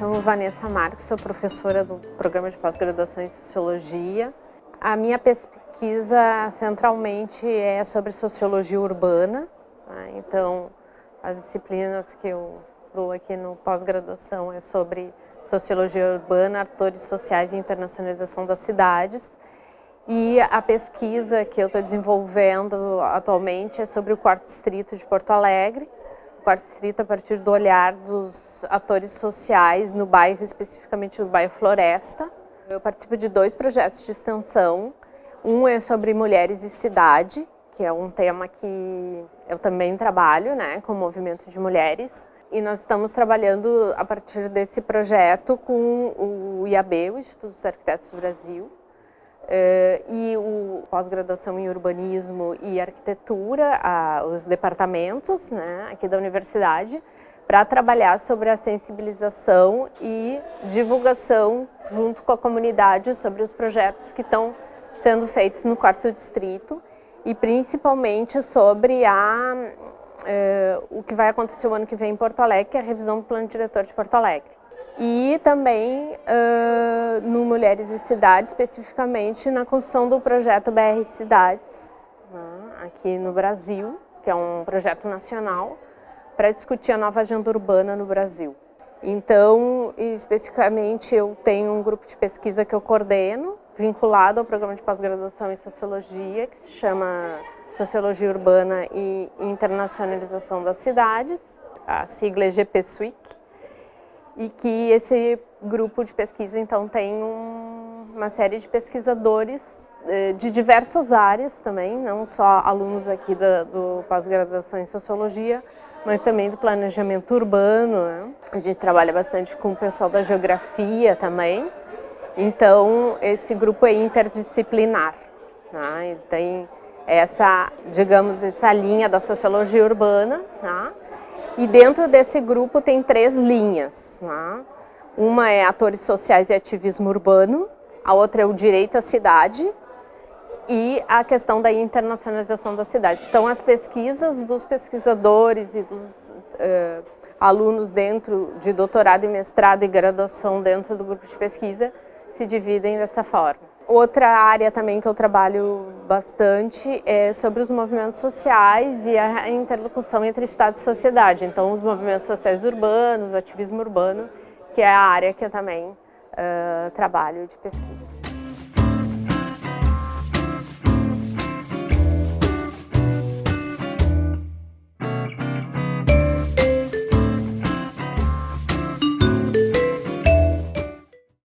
chamo Vanessa Marques, sou professora do programa de pós-graduação em Sociologia. A minha pesquisa centralmente é sobre sociologia urbana, né? então as disciplinas que eu dou aqui no pós-graduação é sobre sociologia urbana, atores sociais e internacionalização das cidades. E a pesquisa que eu estou desenvolvendo atualmente é sobre o quarto distrito de Porto Alegre, quarto a partir do olhar dos atores sociais no bairro, especificamente no bairro Floresta. Eu participo de dois projetos de extensão. Um é sobre mulheres e cidade, que é um tema que eu também trabalho, né, com o movimento de mulheres. E nós estamos trabalhando a partir desse projeto com o IAB, o Instituto dos Arquitetos do Brasil, e o pós-graduação em urbanismo e arquitetura, a, os departamentos né, aqui da universidade, para trabalhar sobre a sensibilização e divulgação junto com a comunidade sobre os projetos que estão sendo feitos no quarto distrito e principalmente sobre a, uh, o que vai acontecer o ano que vem em Porto Alegre, que é a revisão do plano diretor de Porto Alegre e também uh, no Mulheres e Cidades, especificamente na construção do projeto BR Cidades, né, aqui no Brasil, que é um projeto nacional, para discutir a nova agenda urbana no Brasil. Então, especificamente, eu tenho um grupo de pesquisa que eu coordeno, vinculado ao programa de pós-graduação em Sociologia, que se chama Sociologia Urbana e Internacionalização das Cidades, a sigla é GPSUIC, e que esse grupo de pesquisa então tem um, uma série de pesquisadores eh, de diversas áreas também, não só alunos aqui da, do pós-graduação em Sociologia, mas também do planejamento urbano. Né? A gente trabalha bastante com o pessoal da geografia também, então esse grupo é interdisciplinar. Né? Ele tem essa, digamos, essa linha da sociologia urbana, né? E dentro desse grupo tem três linhas. Né? Uma é atores sociais e ativismo urbano, a outra é o direito à cidade e a questão da internacionalização das cidades. Então, as pesquisas dos pesquisadores e dos uh, alunos dentro de doutorado e mestrado e graduação dentro do grupo de pesquisa se dividem dessa forma. Outra área também que eu trabalho bastante é sobre os movimentos sociais e a interlocução entre Estado e sociedade. Então, os movimentos sociais urbanos, o ativismo urbano, que é a área que eu também uh, trabalho de pesquisa.